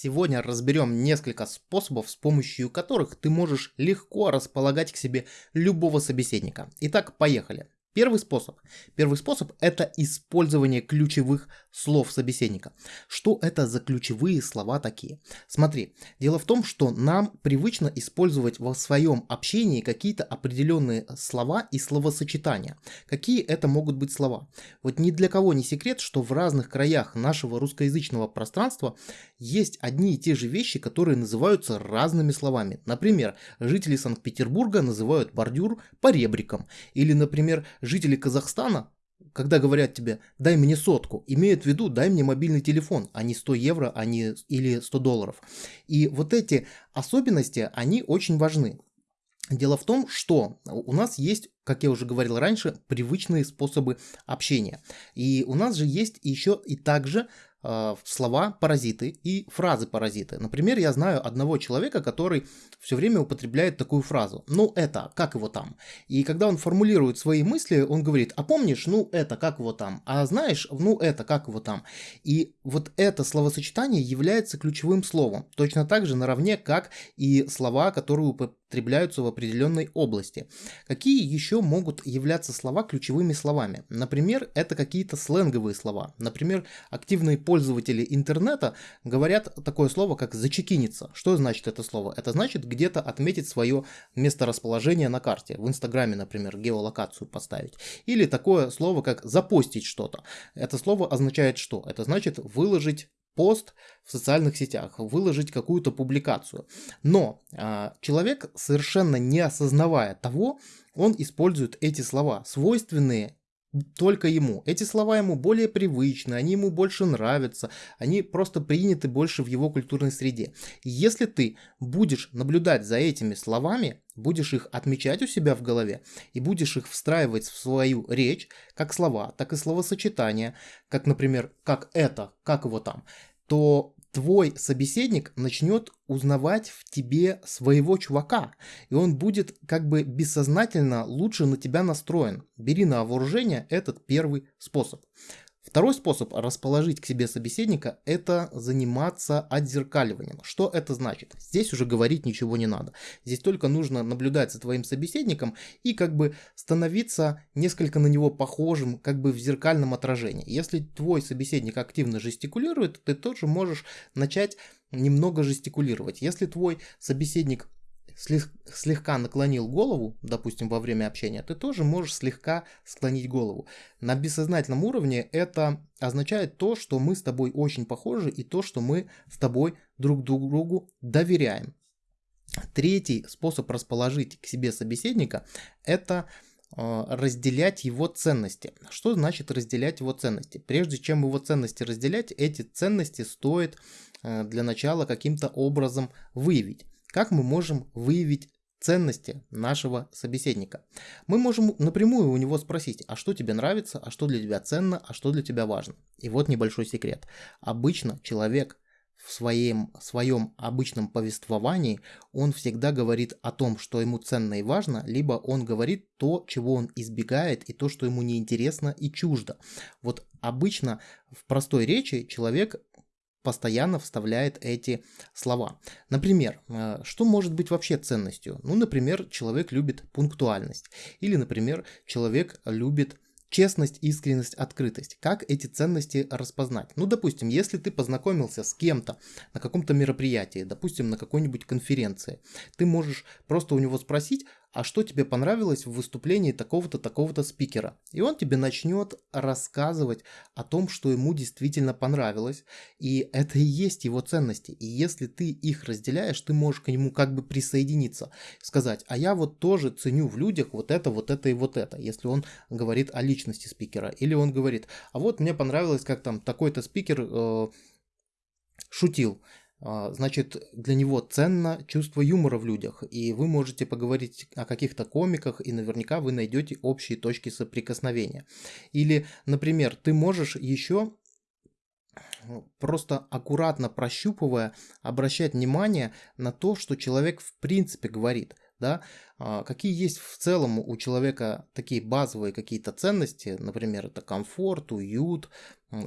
Сегодня разберем несколько способов, с помощью которых ты можешь легко располагать к себе любого собеседника. Итак, поехали. Первый способ. Первый способ – это использование ключевых слов собеседника. Что это за ключевые слова такие? Смотри, дело в том, что нам привычно использовать во своем общении какие-то определенные слова и словосочетания. Какие это могут быть слова? Вот ни для кого не секрет, что в разных краях нашего русскоязычного пространства есть одни и те же вещи, которые называются разными словами. Например, жители Санкт-Петербурга называют бордюр поребриком. Или, например, жители Казахстана, когда говорят тебе «дай мне сотку», имеют в виду «дай мне мобильный телефон», а не 100 евро, а не или 100 долларов. И вот эти особенности, они очень важны. Дело в том, что у нас есть, как я уже говорил раньше, привычные способы общения. И у нас же есть еще и также слова паразиты и фразы паразиты. Например, я знаю одного человека, который все время употребляет такую фразу. Ну это, как его там? И когда он формулирует свои мысли, он говорит, а помнишь, ну это, как его там? А знаешь, ну это, как его там? И вот это словосочетание является ключевым словом. Точно так же наравне, как и слова, которые употребляются в определенной области. Какие еще могут являться слова ключевыми словами? Например, это какие-то сленговые слова. Например, активные пользователи интернета говорят такое слово, как «зачекиниться». Что значит это слово? Это значит где-то отметить свое месторасположение на карте. В Инстаграме, например, геолокацию поставить. Или такое слово, как «запостить что-то». Это слово означает что? Это значит выложить пост в социальных сетях, выложить какую-то публикацию. Но э, человек, совершенно не осознавая того, он использует эти слова, свойственные только ему. Эти слова ему более привычны, они ему больше нравятся, они просто приняты больше в его культурной среде. И если ты будешь наблюдать за этими словами, будешь их отмечать у себя в голове и будешь их встраивать в свою речь, как слова, так и словосочетания, как, например, как это, как его там, то твой собеседник начнет узнавать в тебе своего чувака, и он будет как бы бессознательно лучше на тебя настроен. Бери на вооружение этот первый способ. Второй способ расположить к себе собеседника – это заниматься отзеркаливанием. Что это значит? Здесь уже говорить ничего не надо. Здесь только нужно наблюдать за твоим собеседником и как бы становиться несколько на него похожим, как бы в зеркальном отражении. Если твой собеседник активно жестикулирует, ты тоже можешь начать немного жестикулировать. Если твой собеседник слегка наклонил голову, допустим, во время общения, ты тоже можешь слегка склонить голову. На бессознательном уровне это означает то, что мы с тобой очень похожи и то, что мы с тобой друг другу доверяем. Третий способ расположить к себе собеседника – это э, разделять его ценности. Что значит разделять его ценности? Прежде чем его ценности разделять, эти ценности стоит э, для начала каким-то образом выявить. Как мы можем выявить ценности нашего собеседника? Мы можем напрямую у него спросить, а что тебе нравится, а что для тебя ценно, а что для тебя важно. И вот небольшой секрет. Обычно человек в своем, своем обычном повествовании он всегда говорит о том, что ему ценно и важно, либо он говорит то, чего он избегает, и то, что ему неинтересно и чуждо. Вот обычно в простой речи человек постоянно вставляет эти слова. Например, э, что может быть вообще ценностью? Ну, например, человек любит пунктуальность. Или, например, человек любит честность, искренность, открытость. Как эти ценности распознать? Ну, допустим, если ты познакомился с кем-то на каком-то мероприятии, допустим, на какой-нибудь конференции, ты можешь просто у него спросить, а что тебе понравилось в выступлении такого-то, такого-то спикера. И он тебе начнет рассказывать о том, что ему действительно понравилось. И это и есть его ценности. И если ты их разделяешь, ты можешь к нему как бы присоединиться. Сказать, а я вот тоже ценю в людях вот это, вот это и вот это. Если он говорит о личности спикера. Или он говорит, а вот мне понравилось, как там такой-то спикер э, шутил. А, значит, для него ценно чувство юмора в людях, и вы можете поговорить о каких-то комиках, и наверняка вы найдете общие точки соприкосновения. Или, например, ты можешь еще просто аккуратно прощупывая, обращать внимание на то, что человек в принципе говорит. Да? А, какие есть в целом у человека такие базовые какие-то ценности, например, это комфорт, уют,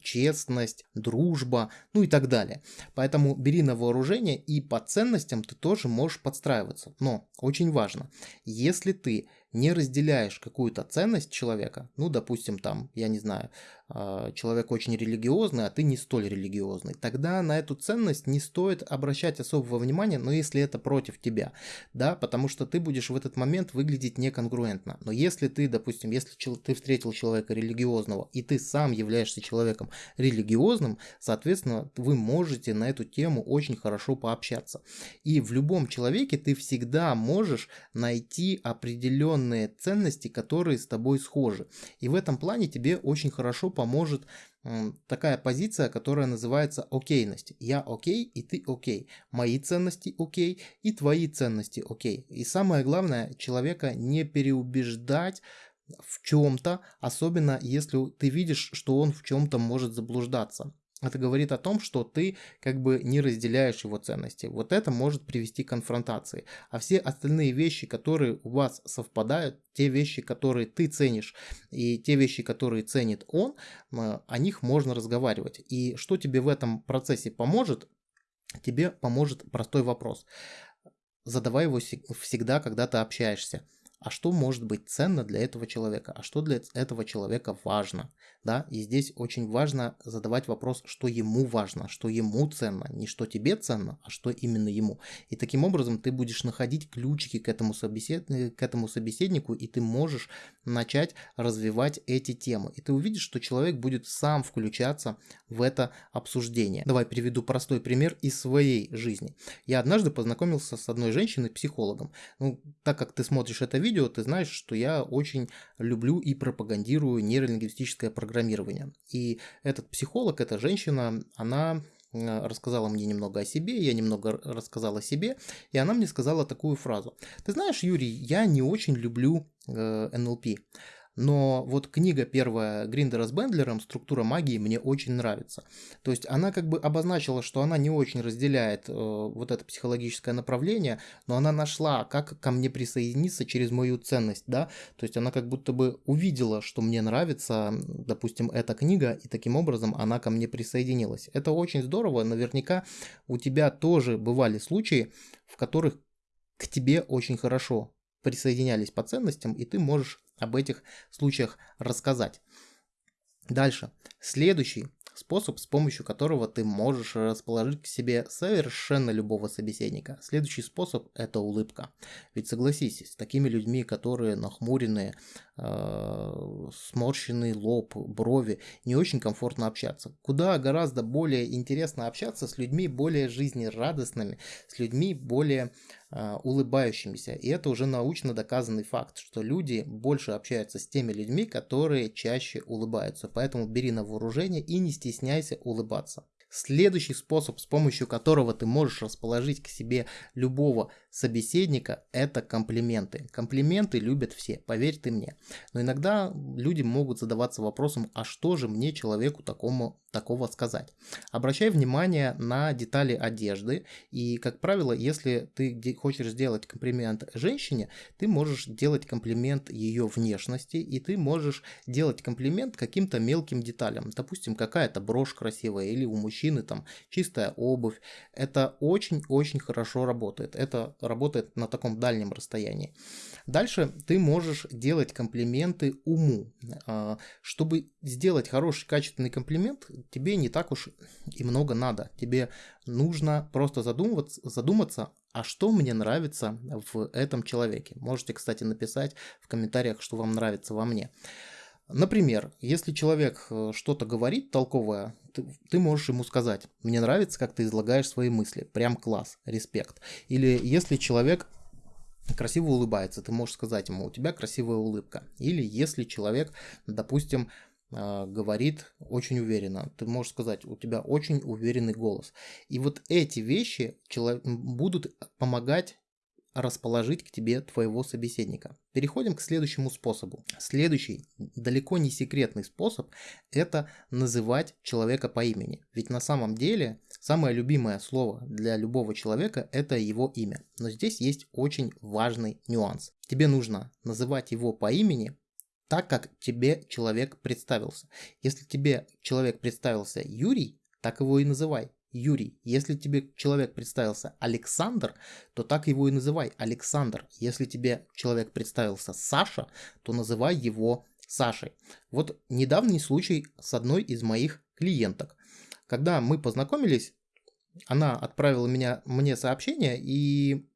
честность, дружба, ну и так далее. Поэтому бери на вооружение и по ценностям ты тоже можешь подстраиваться. Но очень важно, если ты не разделяешь какую-то ценность человека, ну, допустим, там, я не знаю, а, человек очень религиозный, а ты не столь религиозный, тогда на эту ценность не стоит обращать особого внимания, но если это против тебя, да, потому что ты будешь в этот момент выглядеть неконгруентно. Но если ты, допустим, если ты встретил человека религиозного, и ты сам являешься человеком религиозным, соответственно, вы можете на эту тему очень хорошо пообщаться. И в любом человеке ты всегда можешь найти определенные ценности, которые с тобой схожи. И в этом плане тебе очень хорошо поможет такая позиция, которая называется окейность. Я окей, и ты окей. Мои ценности окей, и твои ценности окей. И самое главное, человека не переубеждать в чем-то, особенно если ты видишь, что он в чем-то может заблуждаться. Это говорит о том, что ты как бы не разделяешь его ценности. Вот это может привести к конфронтации. А все остальные вещи, которые у вас совпадают, те вещи, которые ты ценишь, и те вещи, которые ценит он, о них можно разговаривать. И что тебе в этом процессе поможет? Тебе поможет простой вопрос. Задавай его всегда, когда ты общаешься а что может быть ценно для этого человека, а что для этого человека важно, да, и здесь очень важно задавать вопрос, что ему важно, что ему ценно, не что тебе ценно, а что именно ему. И таким образом ты будешь находить ключики к этому, собесед... к этому собеседнику, и ты можешь начать развивать эти темы. И ты увидишь, что человек будет сам включаться в это обсуждение. Давай приведу простой пример из своей жизни. Я однажды познакомился с одной женщиной-психологом. Ну, так как ты смотришь это видео, видео, ты знаешь, что я очень люблю и пропагандирую нейролингвистическое программирование. И этот психолог, эта женщина, она э, рассказала мне немного о себе, я немного рассказал о себе, и она мне сказала такую фразу. Ты знаешь, Юрий, я не очень люблю э, НЛП. Но вот книга первая Гриндера с Бендлером «Структура магии» мне очень нравится. То есть она как бы обозначила, что она не очень разделяет э, вот это психологическое направление, но она нашла, как ко мне присоединиться через мою ценность, да. То есть она как будто бы увидела, что мне нравится, допустим, эта книга, и таким образом она ко мне присоединилась. Это очень здорово. Наверняка у тебя тоже бывали случаи, в которых к тебе очень хорошо присоединялись по ценностям, и ты можешь об этих случаях рассказать. Дальше. Следующий способ, с помощью которого ты можешь расположить к себе совершенно любого собеседника. Следующий способ – это улыбка. Ведь согласись, с такими людьми, которые нахмуренные, э, сморщенный лоб, брови, не очень комфортно общаться. Куда гораздо более интересно общаться с людьми более жизнерадостными, с людьми более улыбающимися. И это уже научно доказанный факт, что люди больше общаются с теми людьми, которые чаще улыбаются. Поэтому бери на вооружение и не стесняйся улыбаться. Следующий способ, с помощью которого ты можешь расположить к себе любого собеседника, это комплименты. Комплименты любят все, поверь ты мне. Но иногда люди могут задаваться вопросом, а что же мне человеку такому такого сказать. Обращай внимание на детали одежды и, как правило, если ты хочешь сделать комплимент женщине, ты можешь делать комплимент ее внешности и ты можешь делать комплимент каким-то мелким деталям. Допустим, какая-то брошь красивая или у мужчины там чистая обувь. Это очень-очень хорошо работает. Это работает на таком дальнем расстоянии. Дальше ты можешь делать комплименты уму. А, чтобы сделать хороший качественный комплимент, тебе не так уж и много надо. Тебе нужно просто задумываться, задуматься, а что мне нравится в этом человеке. Можете, кстати, написать в комментариях, что вам нравится во мне. Например, если человек э, что-то говорит толковое, ты, можешь ему сказать, мне нравится, как ты излагаешь свои мысли, прям класс, респект. Или если человек красиво улыбается, ты можешь сказать ему, у тебя красивая улыбка. Или если человек, допустим, э, говорит очень уверенно, ты можешь сказать, у тебя очень уверенный голос. И вот эти вещи будут помогать расположить к тебе твоего собеседника. Переходим к следующему способу. Следующий, далеко не секретный способ, это называть человека по имени. Ведь на самом деле самое любимое слово для любого человека это его имя. Но здесь есть очень важный нюанс. Тебе нужно называть его по имени так, как тебе человек представился. Если тебе человек представился Юрий, так его и называй. Юрий. Если тебе человек представился Александр, то так его и называй Александр. Если тебе человек представился Саша, то называй его Сашей. Вот недавний случай с одной из моих клиенток. Когда мы познакомились, она отправила меня, мне сообщение и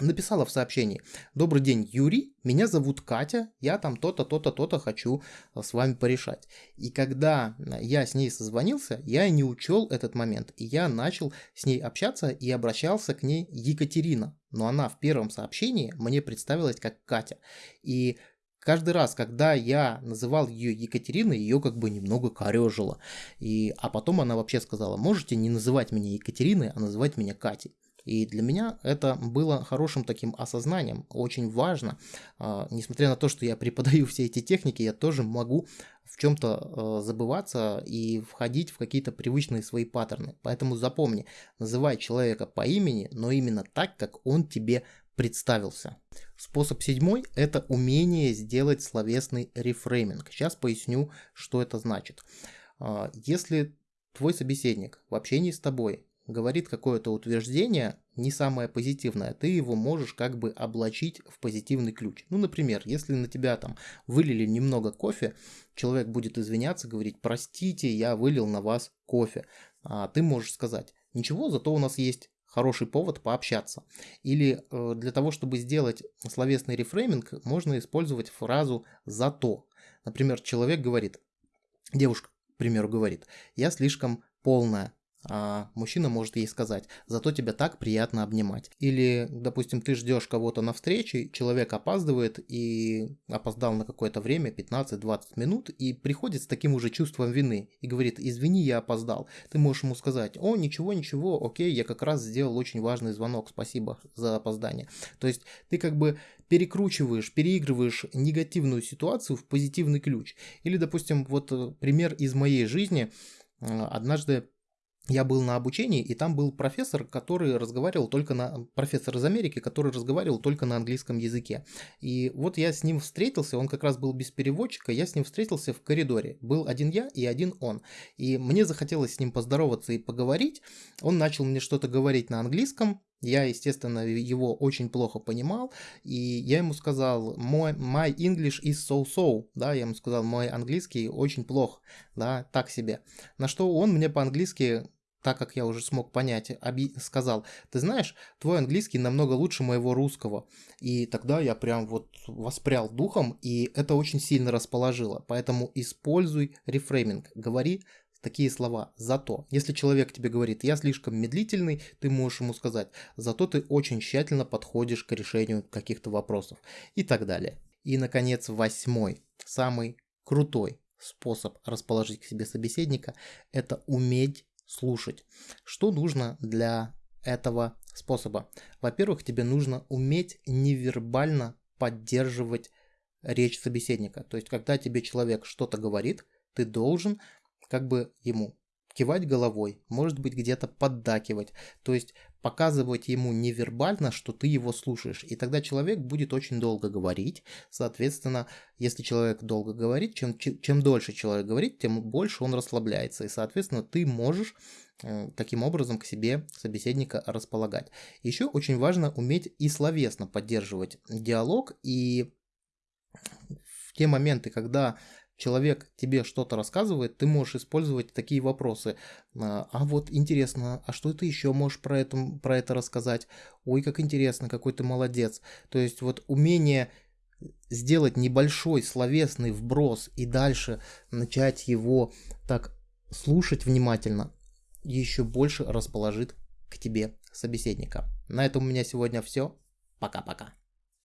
написала в сообщении. Добрый день, Юрий, меня зовут Катя, я там то-то, то-то, то-то хочу э, с вами порешать. И когда э, я с ней созвонился, я не учел этот момент, и я начал с ней общаться и обращался к ней Екатерина. Но она в первом сообщении мне представилась как Катя. И каждый раз, когда я называл ее Екатериной, ее как бы немного корежило. И, а потом она вообще сказала, можете не называть меня Екатериной, а называть меня Катей. И для меня это было хорошим таким осознанием, очень важно. А, несмотря на то, что я преподаю все эти техники, я тоже могу в чем-то а, забываться и входить в какие-то привычные свои паттерны. Поэтому запомни, называй человека по имени, но именно так, как он тебе представился. Способ седьмой – это умение сделать словесный рефрейминг. Сейчас поясню, что это значит. А, если твой собеседник в общении с тобой говорит какое-то утверждение, не самое позитивное, ты его можешь как бы облачить в позитивный ключ. Ну, например, если на тебя там вылили немного кофе, человек будет извиняться, говорить, простите, я вылил на вас кофе. А ты можешь сказать, ничего, зато у нас есть хороший повод пообщаться. Или э, для того, чтобы сделать словесный рефрейминг, можно использовать фразу «зато». Например, человек говорит, девушка, к примеру, говорит, я слишком полная, а мужчина может ей сказать, зато тебя так приятно обнимать. Или, допустим, ты ждешь кого-то на встрече, человек опаздывает и опоздал на какое-то время, 15-20 минут, и приходит с таким уже чувством вины и говорит, извини, я опоздал. Ты можешь ему сказать, о, ничего, ничего, окей, я как раз сделал очень важный звонок, спасибо за опоздание. То есть ты как бы перекручиваешь, переигрываешь негативную ситуацию в позитивный ключ. Или, допустим, вот э, пример из моей жизни. Однажды я был на обучении, и там был профессор, который разговаривал только на... Профессор из Америки, который разговаривал только на английском языке. И вот я с ним встретился, он как раз был без переводчика, я с ним встретился в коридоре. Был один я и один он. И мне захотелось с ним поздороваться и поговорить. Он начал мне что-то говорить на английском, я, естественно, его очень плохо понимал, и я ему сказал, мой my English is so-so, да, я ему сказал, мой английский очень плох, да, так себе. На что он мне по-английски так как я уже смог понять, сказал, ты знаешь, твой английский намного лучше моего русского. И тогда я прям вот воспрял духом, и это очень сильно расположило. Поэтому используй рефрейминг. Говори такие слова «зато». Если человек тебе говорит «я слишком медлительный», ты можешь ему сказать «зато ты очень тщательно подходишь к решению каких-то вопросов» и так далее. И, наконец, восьмой, самый крутой способ расположить к себе собеседника – это уметь слушать. Что нужно для этого способа? Во-первых, тебе нужно уметь невербально поддерживать речь собеседника. То есть, когда тебе человек что-то говорит, ты должен как бы ему кивать головой, может быть где-то поддакивать, то есть показывать ему невербально, что ты его слушаешь. И тогда человек будет очень долго говорить. Соответственно, если человек долго говорит, чем, чем дольше человек говорит, тем больше он расслабляется. И, соответственно, ты можешь э, таким образом к себе собеседника располагать. Еще очень важно уметь и словесно поддерживать диалог. И в те моменты, когда человек тебе что-то рассказывает, ты можешь использовать такие вопросы. А, а вот интересно, а что ты еще можешь про это, про это рассказать? Ой, как интересно, какой ты молодец. То есть вот умение сделать небольшой словесный вброс и дальше начать его так слушать внимательно, еще больше расположит к тебе собеседника. На этом у меня сегодня все. Пока-пока.